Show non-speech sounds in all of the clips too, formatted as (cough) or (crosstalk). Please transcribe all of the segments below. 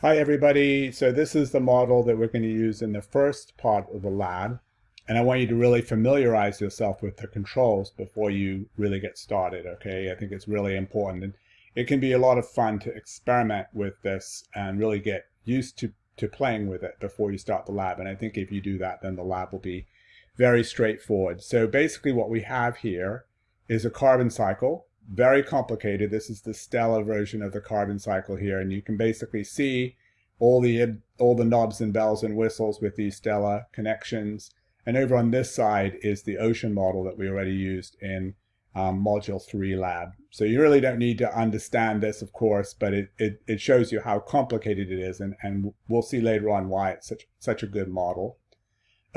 Hi everybody, so this is the model that we're going to use in the first part of the lab and I want you to really familiarize yourself with the controls before you really get started, okay? I think it's really important and it can be a lot of fun to experiment with this and really get used to, to playing with it before you start the lab and I think if you do that then the lab will be very straightforward. So basically what we have here is a carbon cycle very complicated. This is the Stella version of the carbon cycle here, and you can basically see all the all the knobs and bells and whistles with these Stella connections. And over on this side is the ocean model that we already used in um, Module 3 lab. So you really don't need to understand this, of course, but it, it, it shows you how complicated it is, and, and we'll see later on why it's such, such a good model.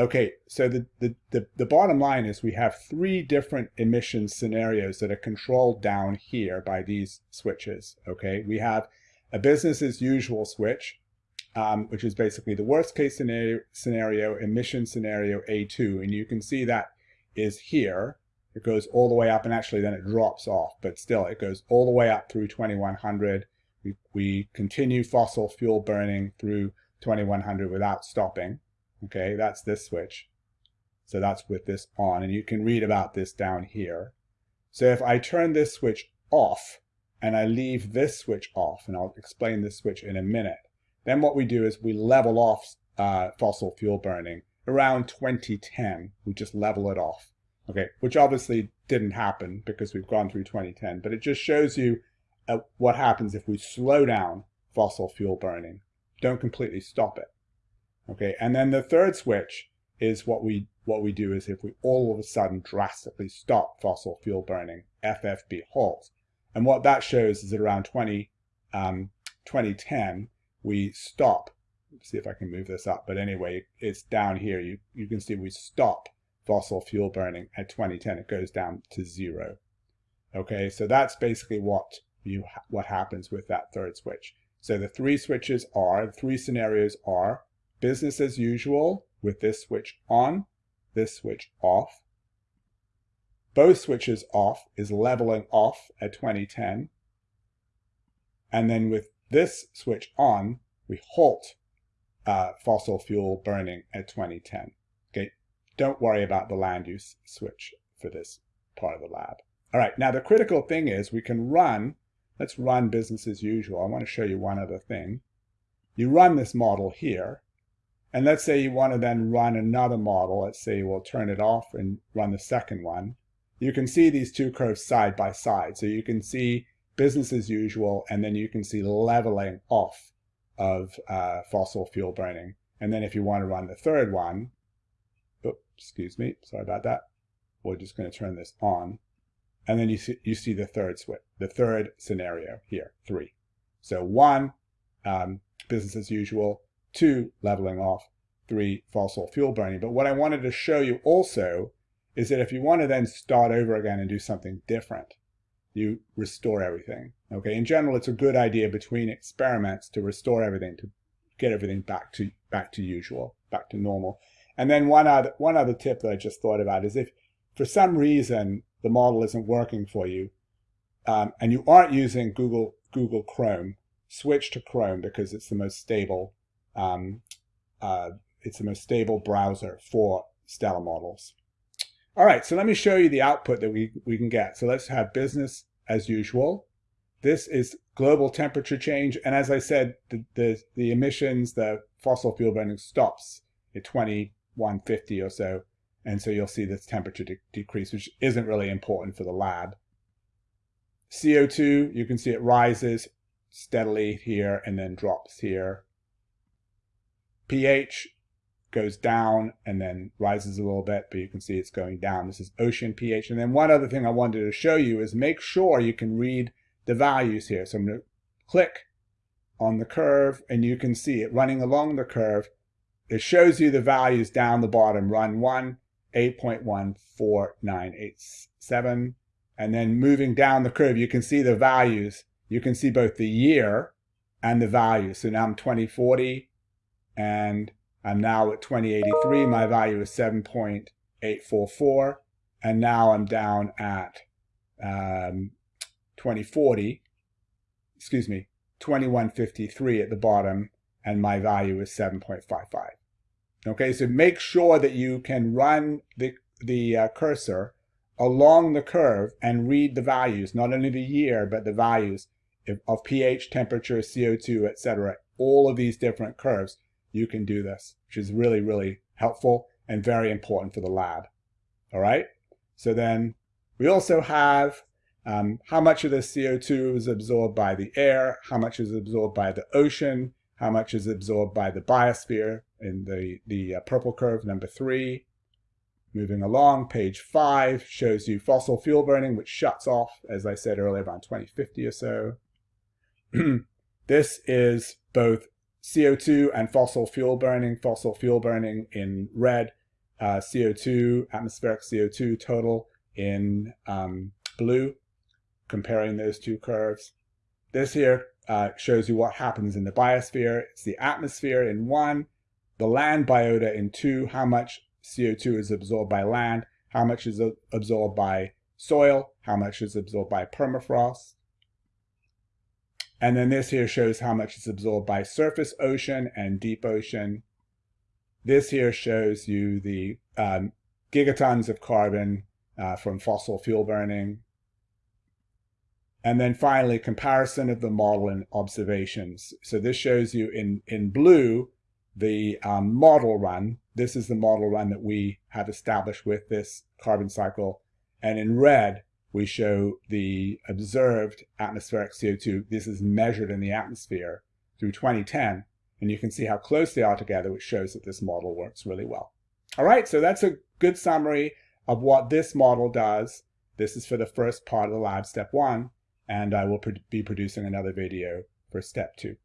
Okay, so the, the, the, the, bottom line is we have three different emission scenarios that are controlled down here by these switches, okay? We have a business as usual switch, um, which is basically the worst case scenario, scenario, emission scenario A2, and you can see that is here. It goes all the way up, and actually then it drops off, but still it goes all the way up through 2100. We, we continue fossil fuel burning through 2100 without stopping. Okay, that's this switch. So that's with this on, and you can read about this down here. So if I turn this switch off, and I leave this switch off, and I'll explain this switch in a minute, then what we do is we level off uh, fossil fuel burning around 2010. We just level it off, okay, which obviously didn't happen because we've gone through 2010, but it just shows you uh, what happens if we slow down fossil fuel burning. Don't completely stop it. Okay, and then the third switch is what we what we do is if we all of a sudden drastically stop fossil fuel burning, FFB halts. And what that shows is that around 20, um, 2010, we stop. See if I can move this up. But anyway, it's down here. You, you can see we stop fossil fuel burning at 2010. It goes down to zero. Okay, so that's basically what you what happens with that third switch. So the three switches are, the three scenarios are business as usual with this switch on, this switch off. Both switches off is leveling off at 2010. And then with this switch on, we halt uh, fossil fuel burning at 2010. Okay, don't worry about the land use switch for this part of the lab. All right, now the critical thing is we can run, let's run business as usual. I want to show you one other thing. You run this model here, and let's say you want to then run another model. Let's say we'll turn it off and run the second one. You can see these two curves side by side. So you can see business as usual, and then you can see leveling off of uh, fossil fuel burning. And then if you want to run the third one, oops, excuse me, sorry about that. We're just going to turn this on. And then you see, you see the third switch, the third scenario here, three. So one, um, business as usual, two, leveling off, three, fossil fuel burning. But what I wanted to show you also is that if you want to then start over again and do something different, you restore everything. Okay, in general, it's a good idea between experiments to restore everything, to get everything back to back to usual, back to normal. And then one other one other tip that I just thought about is if for some reason the model isn't working for you, um, and you aren't using Google Google Chrome, switch to Chrome because it's the most stable um, uh, it's the most stable browser for Stella models. All right, so let me show you the output that we, we can get. So let's have business as usual. This is global temperature change. And as I said, the, the, the emissions, the fossil fuel burning stops at 2150 or so. And so you'll see this temperature de decrease, which isn't really important for the lab. CO2, you can see it rises steadily here and then drops here pH goes down and then rises a little bit, but you can see it's going down. This is ocean pH. And then one other thing I wanted to show you is make sure you can read the values here. So I'm going to click on the curve and you can see it running along the curve. It shows you the values down the bottom, run 1, 8.14987. And then moving down the curve, you can see the values. You can see both the year and the value. So now I'm 2040, and I'm now at 2083. My value is 7.844. And now I'm down at um, 2040, excuse me, 2153 at the bottom, and my value is 7.55. Okay, so make sure that you can run the, the uh, cursor along the curve and read the values, not only the year, but the values of pH, temperature, CO2, etc. All of these different curves, you can do this, which is really, really helpful and very important for the lab. All right, so then we also have um, how much of the CO2 is absorbed by the air, how much is absorbed by the ocean, how much is absorbed by the biosphere in the, the uh, purple curve, number three. Moving along, page five shows you fossil fuel burning, which shuts off, as I said earlier, around 2050 or so. (clears throat) this is both CO2 and fossil fuel burning. Fossil fuel burning in red, uh, CO2, atmospheric CO2 total in um, blue, comparing those two curves. This here uh, shows you what happens in the biosphere. It's the atmosphere in one, the land biota in two, how much CO2 is absorbed by land, how much is absorbed by soil, how much is absorbed by permafrost. And then this here shows how much is absorbed by surface ocean and deep ocean. This here shows you the um, gigatons of carbon uh, from fossil fuel burning. And then finally, comparison of the model and observations. So this shows you in, in blue, the um, model run. This is the model run that we have established with this carbon cycle. And in red, we show the observed atmospheric CO2. This is measured in the atmosphere through 2010. And you can see how close they are together, which shows that this model works really well. All right, so that's a good summary of what this model does. This is for the first part of the lab, step one, and I will be producing another video for step two.